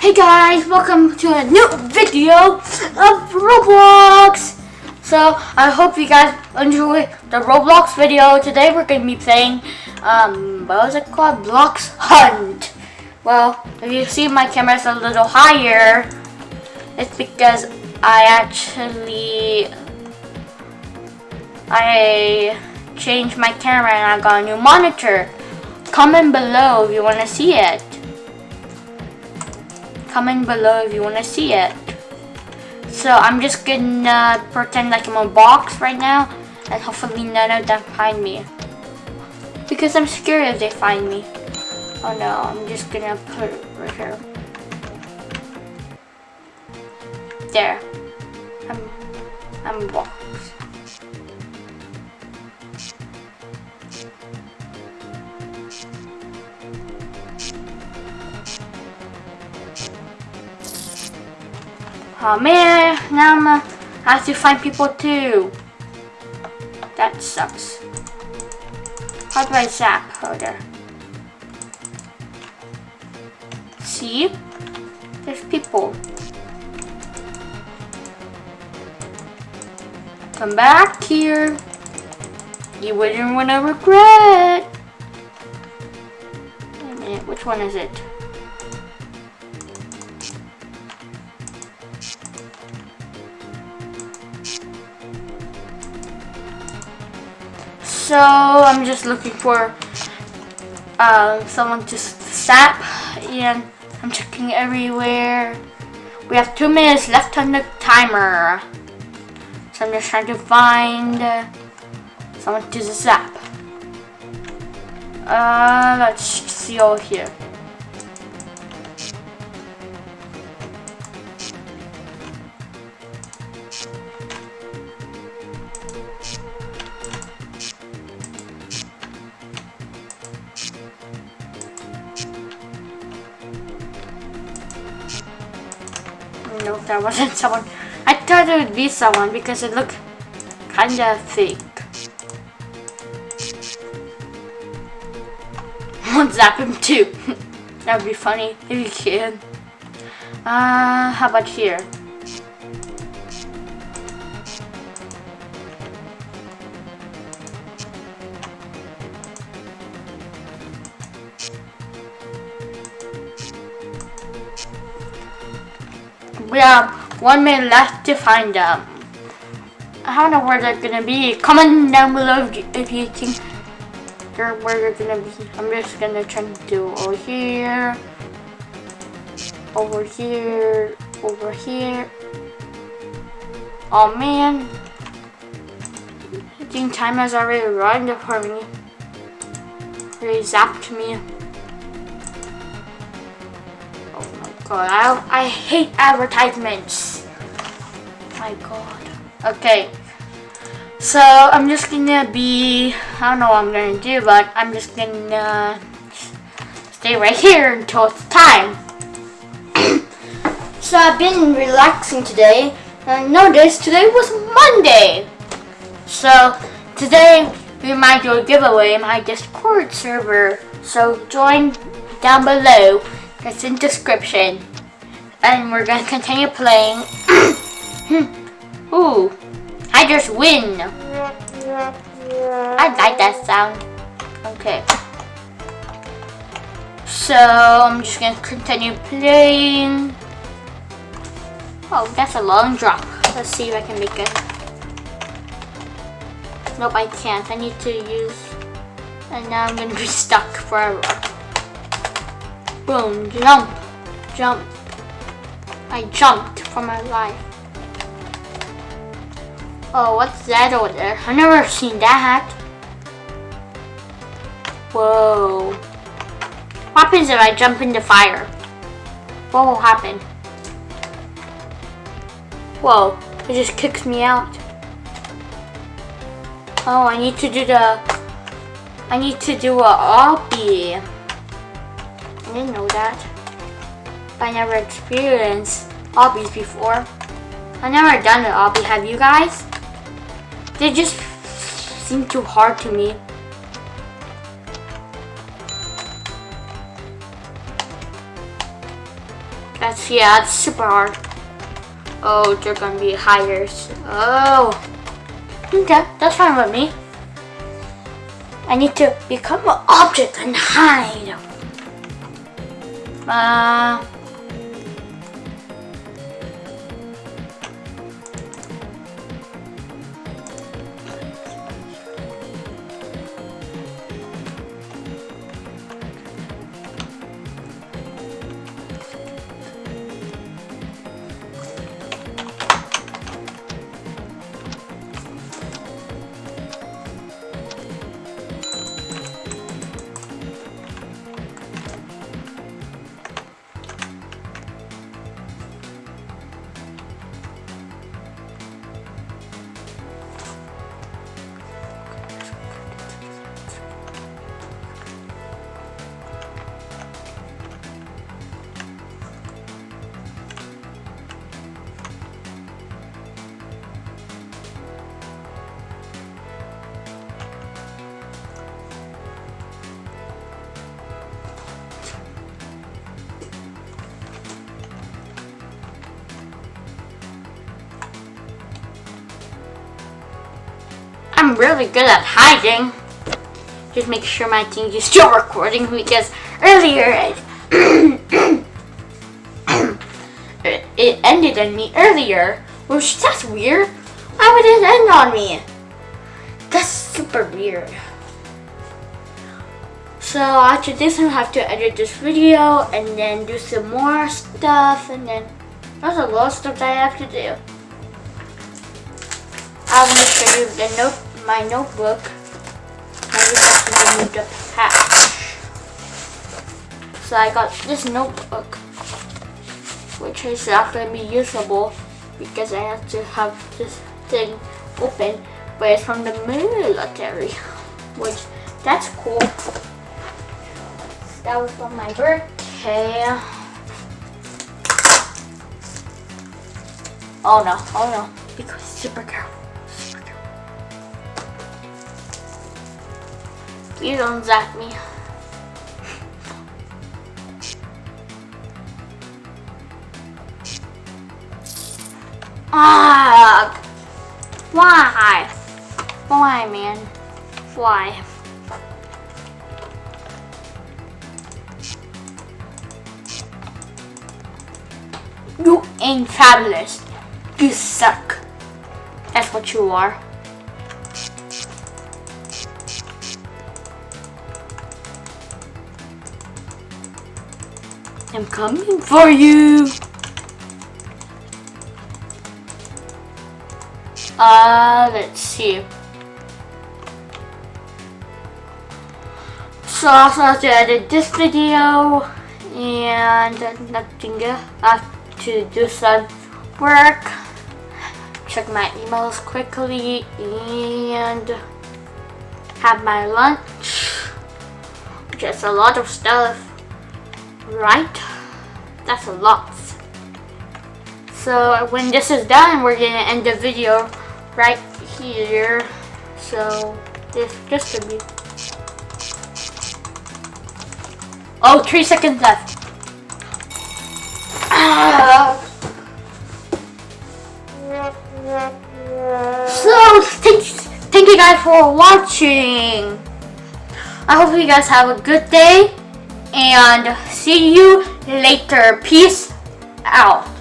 Hey guys, welcome to a new video of Roblox. So I hope you guys enjoy the Roblox video. Today we're going to be playing, um, what was it called? Blox Hunt. Well, if you see my camera's a little higher, it's because I actually, I changed my camera and I got a new monitor. Comment below if you want to see it. Comment below if you want to see it. So I'm just gonna pretend like I'm a box right now and hopefully none of them find me. Because I'm scared if they find me. Oh no, I'm just gonna put it right here. There. I'm, I'm a box. Oh man, now I'm uh, I have to find people too. That sucks. How do I zap her there? See? There's people. Come back here. You wouldn't want to regret. Wait a minute, which one is it? So I'm just looking for uh, someone to sap and I'm checking everywhere. We have two minutes left on the timer. So I'm just trying to find someone to zap. Uh, let's see over here. No, that wasn't someone. I thought it would be someone because it looked kinda fake. I'll zap him too. that would be funny if you can. Uh, how about here? We have one minute left to find them. I don't know where they're gonna be. Comment down below if you, think they're where they're gonna be. I'm just gonna try to do over here, over here, over here. Oh man, I think time has already run for me. They zapped me. God, I, hate advertisements. My god. Okay. So, I'm just gonna be, I don't know what I'm gonna do, but I'm just gonna stay right here until it's time. so, I've been relaxing today, and I noticed today was Monday. So, today we might do a giveaway in my Discord server. So, join down below it's in description. And we're gonna continue playing. Ooh, I just win. I like that sound. Okay. So I'm just gonna continue playing. Oh, that's a long drop. Let's see if I can make it. Nope, I can't. I need to use... And now I'm gonna be stuck forever. Boom, jump, jump. I jumped for my life. Oh, what's that over there? I've never seen that. Whoa. What happens if I jump into fire? What will happen? Whoa, it just kicks me out. Oh, I need to do the... I need to do a obby. I didn't know that. I never experienced obbies before. I never done an obby, have you guys? They just seem too hard to me. That's, yeah, that's super hard. Oh, they're gonna be hires. Oh. Hmm, okay, that's fine with me. I need to become an object and hide. Uh... I'm really good at hiding. Just make sure my thing is still recording because earlier it, it ended on me earlier. Which that's weird. Why would it end on me? That's super weird. So after this I have to edit this video and then do some more stuff and then there's a lot of stuff that I have to do. I'm to show you the note my notebook. I just have to remove the patch. So I got this notebook, which is not going to be usable because I have to have this thing open, but it's from the military, which that's cool. That was from my birthday. Oh no, oh no, because super Please don't zap me. Ah! Why? Why, man? Why? You ain't fabulous. You suck. That's what you are. I'm coming for you. Uh, let's see. So I also have to edit this video and nothing else. I have to do some work. Check my emails quickly and have my lunch. Just a lot of stuff right? That's a lot. So when this is done, we're gonna end the video right here. So this just to be. Oh, three seconds left. So thank thank you guys for watching. I hope you guys have a good day and see you later. Peace out.